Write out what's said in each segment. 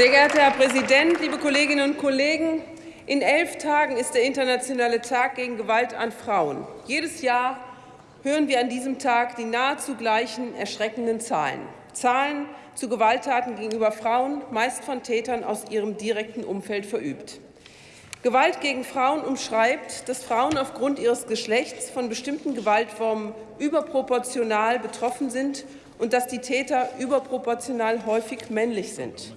Sehr geehrter Herr Präsident, liebe Kolleginnen und Kollegen! In elf Tagen ist der Internationale Tag gegen Gewalt an Frauen. Jedes Jahr hören wir an diesem Tag die nahezu gleichen erschreckenden Zahlen. Zahlen zu Gewalttaten gegenüber Frauen, meist von Tätern aus ihrem direkten Umfeld verübt. Gewalt gegen Frauen umschreibt, dass Frauen aufgrund ihres Geschlechts von bestimmten Gewaltformen überproportional betroffen sind und dass die Täter überproportional häufig männlich sind.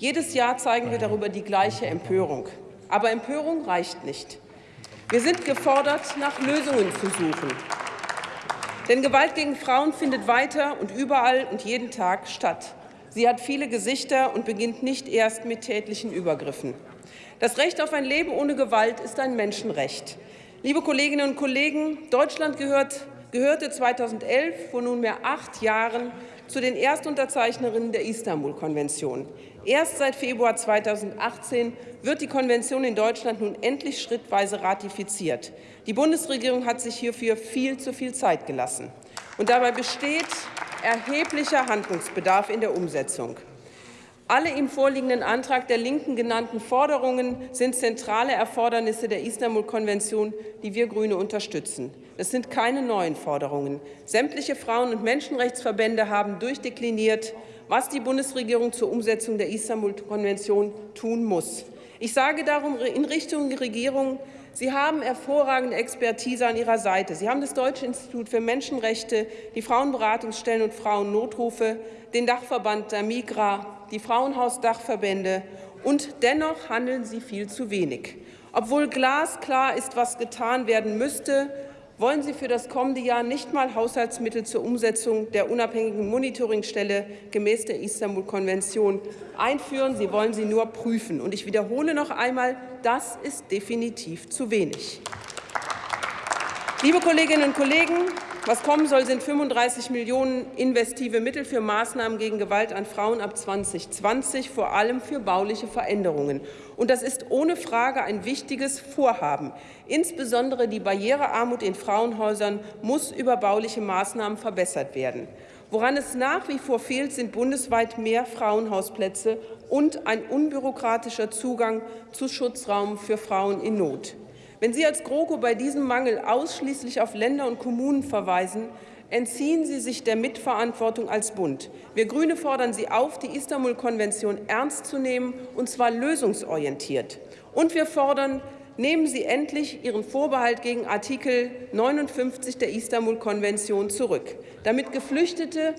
Jedes Jahr zeigen wir darüber die gleiche Empörung. Aber Empörung reicht nicht. Wir sind gefordert, nach Lösungen zu suchen. Denn Gewalt gegen Frauen findet weiter und überall und jeden Tag statt. Sie hat viele Gesichter und beginnt nicht erst mit tätlichen Übergriffen. Das Recht auf ein Leben ohne Gewalt ist ein Menschenrecht. Liebe Kolleginnen und Kollegen, Deutschland gehört, gehörte 2011, vor nunmehr acht Jahren, zu den Erstunterzeichnerinnen der Istanbul-Konvention. Erst seit Februar 2018 wird die Konvention in Deutschland nun endlich schrittweise ratifiziert. Die Bundesregierung hat sich hierfür viel zu viel Zeit gelassen. Und dabei besteht erheblicher Handlungsbedarf in der Umsetzung. Alle im vorliegenden Antrag der Linken genannten Forderungen sind zentrale Erfordernisse der Istanbul-Konvention, die wir Grüne unterstützen. Es sind keine neuen Forderungen. Sämtliche Frauen- und Menschenrechtsverbände haben durchdekliniert, was die Bundesregierung zur Umsetzung der Istanbul-Konvention tun muss. Ich sage darum in Richtung Regierung, Sie haben hervorragende Expertise an Ihrer Seite. Sie haben das Deutsche Institut für Menschenrechte, die Frauenberatungsstellen und Frauennotrufe, den Dachverband der Migra, die Frauenhausdachverbände. Und dennoch handeln Sie viel zu wenig. Obwohl glasklar ist, was getan werden müsste, wollen Sie für das kommende Jahr nicht mal Haushaltsmittel zur Umsetzung der unabhängigen Monitoringstelle gemäß der Istanbul-Konvention einführen. Sie wollen sie nur prüfen. Und ich wiederhole noch einmal, das ist definitiv zu wenig. Liebe Kolleginnen und Kollegen, was kommen soll, sind 35 Millionen investive Mittel für Maßnahmen gegen Gewalt an Frauen ab 2020, vor allem für bauliche Veränderungen. Und das ist ohne Frage ein wichtiges Vorhaben. Insbesondere die Barrierearmut in Frauenhäusern muss über bauliche Maßnahmen verbessert werden. Woran es nach wie vor fehlt, sind bundesweit mehr Frauenhausplätze und ein unbürokratischer Zugang zu Schutzraum für Frauen in Not. Wenn Sie als GroKo bei diesem Mangel ausschließlich auf Länder und Kommunen verweisen, entziehen Sie sich der Mitverantwortung als Bund. Wir Grüne fordern Sie auf, die Istanbul-Konvention ernst zu nehmen, und zwar lösungsorientiert. Und wir fordern, nehmen Sie endlich Ihren Vorbehalt gegen Artikel 59 der Istanbul-Konvention zurück, damit Geflüchtete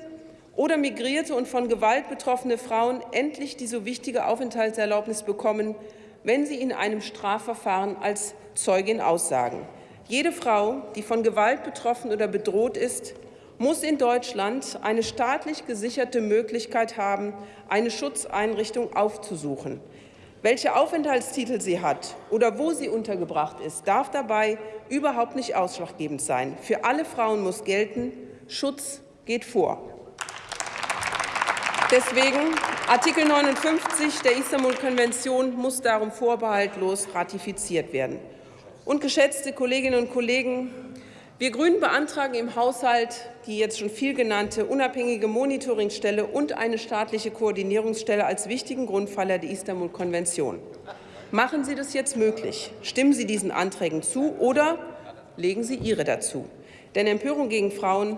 oder migrierte und von Gewalt betroffene Frauen endlich die so wichtige Aufenthaltserlaubnis bekommen, wenn sie in einem Strafverfahren als Zeugin aussagen. Jede Frau, die von Gewalt betroffen oder bedroht ist, muss in Deutschland eine staatlich gesicherte Möglichkeit haben, eine Schutzeinrichtung aufzusuchen. Welche Aufenthaltstitel sie hat oder wo sie untergebracht ist, darf dabei überhaupt nicht ausschlaggebend sein. Für alle Frauen muss gelten, Schutz geht vor. Deswegen Artikel 59 der Istanbul-Konvention muss darum vorbehaltlos ratifiziert werden. Und geschätzte Kolleginnen und Kollegen, wir Grünen beantragen im Haushalt die jetzt schon viel genannte unabhängige Monitoringstelle und eine staatliche Koordinierungsstelle als wichtigen Grundpfeiler der Istanbul-Konvention. Machen Sie das jetzt möglich. Stimmen Sie diesen Anträgen zu oder legen Sie Ihre dazu. Denn Empörung gegen Frauen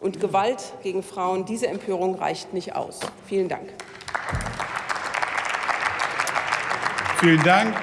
und Gewalt gegen Frauen. Diese Empörung reicht nicht aus. Vielen Dank. Vielen Dank.